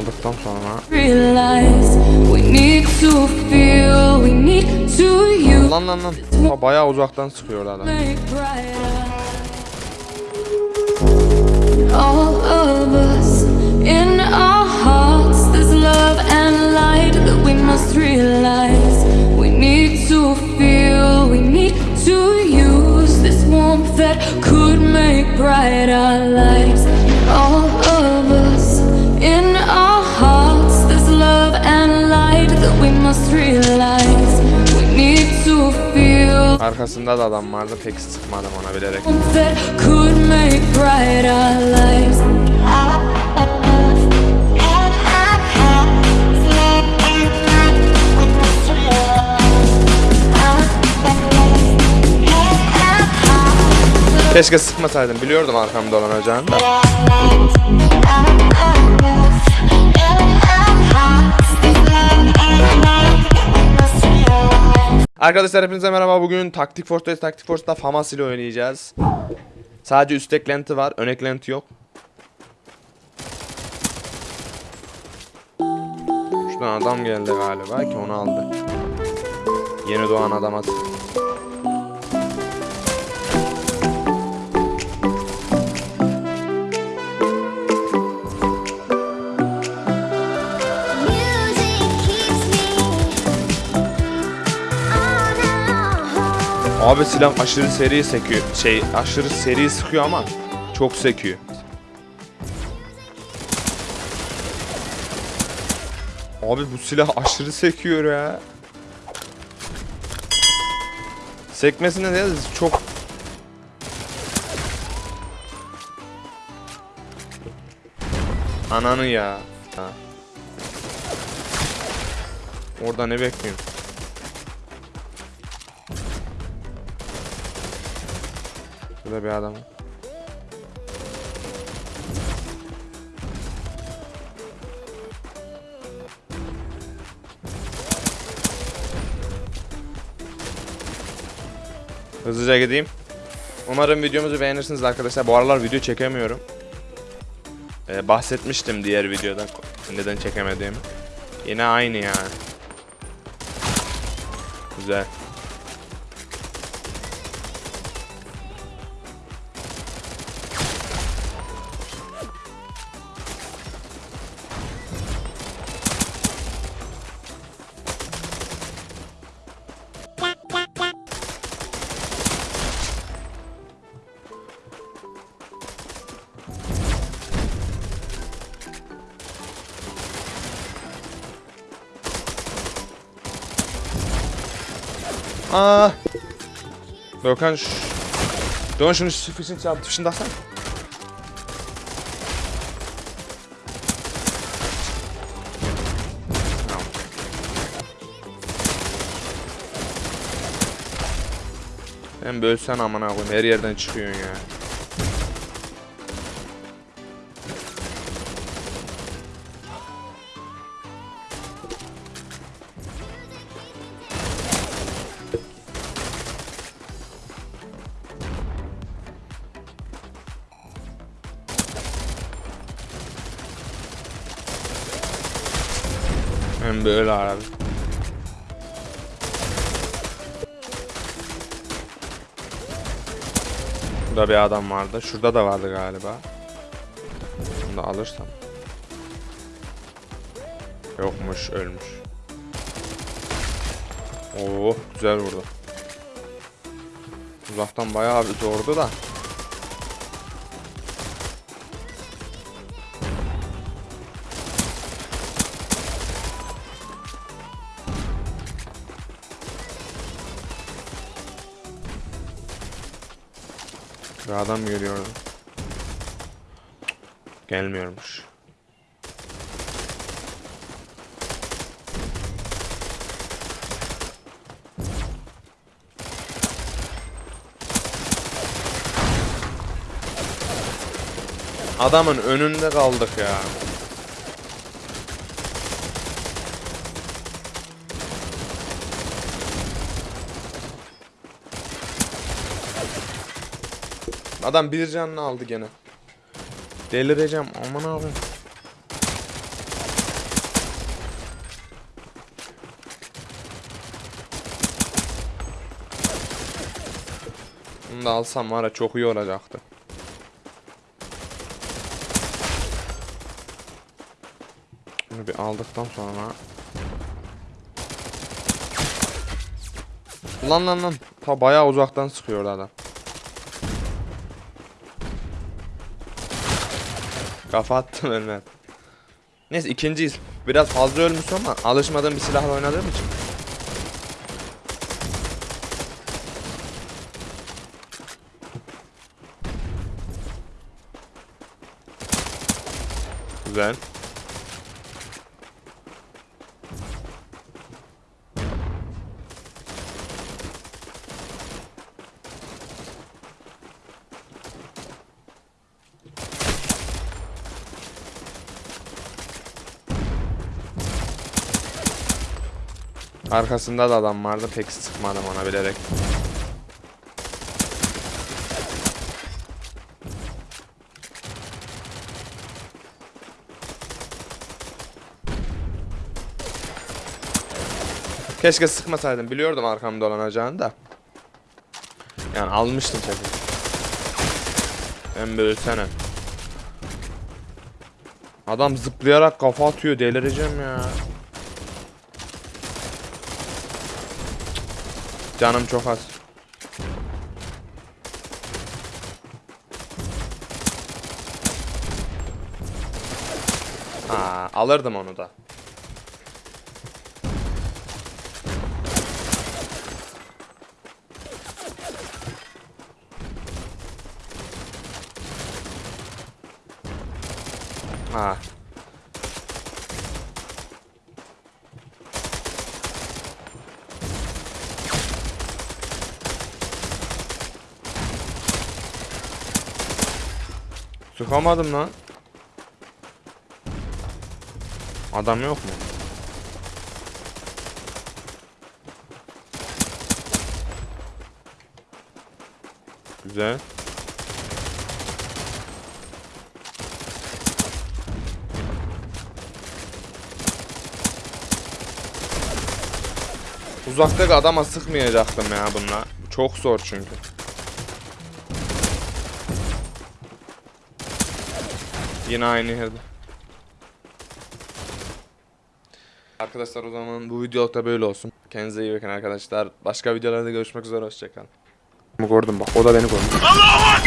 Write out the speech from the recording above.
aldıktan sonra er. realize we need to feel, we need to use. Lan lan lan Ha, Bayağı uzaktan sıkıyorlar All of us in our hearts, there's love and light that we must realize. We need to feel, we need to use this warmth that bright our lives. All of us in our hearts, there's love and light that we must realize. We need to feel. Arkasında da adam vardı pek sıkmadım ona bilerek that could make bright our lives. Keşke sıkmasaydım. Biliyordum arkamda dolanacağını da. Arkadaşlar hepinize merhaba. Bugün Taktik Force'dayız Taktik Force'da Famas ile oynayacağız. Sadece üst eklenti var. Ön eklenti yok. Şuradan adam geldi galiba ki onu aldı. Yeni doğan adam at Abi silah aşırı seri sekiyor. Şey aşırı seri sıkıyor ama çok sekiyor. Abi bu silah aşırı sekiyor ya. Sekmesine de çok Ananı ya. Ha. Orada ne bekliyorsun? Şurada bir adam. Hızlıca gideyim. Umarım videomuzu beğenirsiniz arkadaşlar. Bu aralar video çekemiyorum. Ee, bahsetmiştim diğer videoda neden çekemediğimi. Yine aynı yani. Güzel. Doğukan şu... Doğan şunu sıfırın çarpı dışında atsana. Tamam. Sen bölsen amına koyayım her yerden çıkıyorsun ya. Hem böyle abi. Burada bir adam vardı. Şurada da vardı galiba. Bunu da alırsam. Yokmuş, ölmüş. Oo, güzel vurdu. Uzaktan bayağı bir doğurdu da. Bir adam geliyordu. Gelmiyormuş. Adamın önünde kaldık ya. Adam bir canını aldı gene. Delireceğim aman abi. Bunu da alsam var ya çok iyi olacaktı. Bunu bir aldıktan sonra Lan lan lan. Ta bayağı uzaktan sıkıyor adam. Kafa attım ölmedi. Neyse ikinciyiz. Biraz fazla ölmüş ama alışmadığım bir silahla oynadığım için. Güzel. Arkasında da adam vardı pek sıkmadım ona bilerek. Keşke sıkmasaydım. Biliyordum arkamda dolanacağını da. Yani almıştım tabii. Ben böyle sene. Adam zıplayarak kafa atıyor. Delireceğim ya. Canım çok az. Aa, alırdım onu da. Ha. Sıkamadım lan. Adam yok mu? Güzel. Uzaktaki adama sıkmayacaktım ya bununla. Çok zor çünkü. Yine aynı yerde. Arkadaşlar o zaman bu videoluk da böyle olsun. Kendinize iyi bakın arkadaşlar. Başka videolarda görüşmek üzere hoşçakalın. Gördüm bak o da beni gördü.